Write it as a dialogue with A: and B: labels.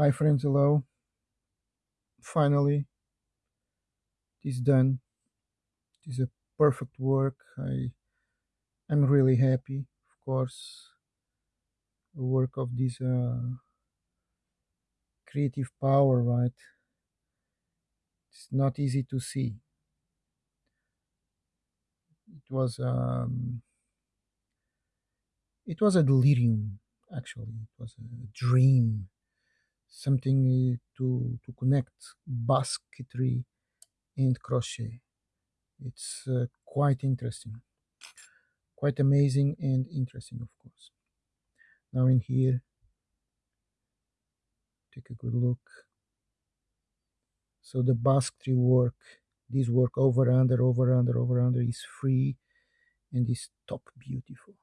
A: Hi friends, hello. Finally, it is done. It is a perfect work. I am really happy. Of course, the work of this uh, creative power, right? It's not easy to see. It was um, it was a delirium. Actually, it was a dream. Something uh, to to connect basketry and crochet. It's uh, quite interesting, quite amazing and interesting, of course. Now in here, take a good look. So the basketry work, this work over under, over under, over under is free and is top beautiful.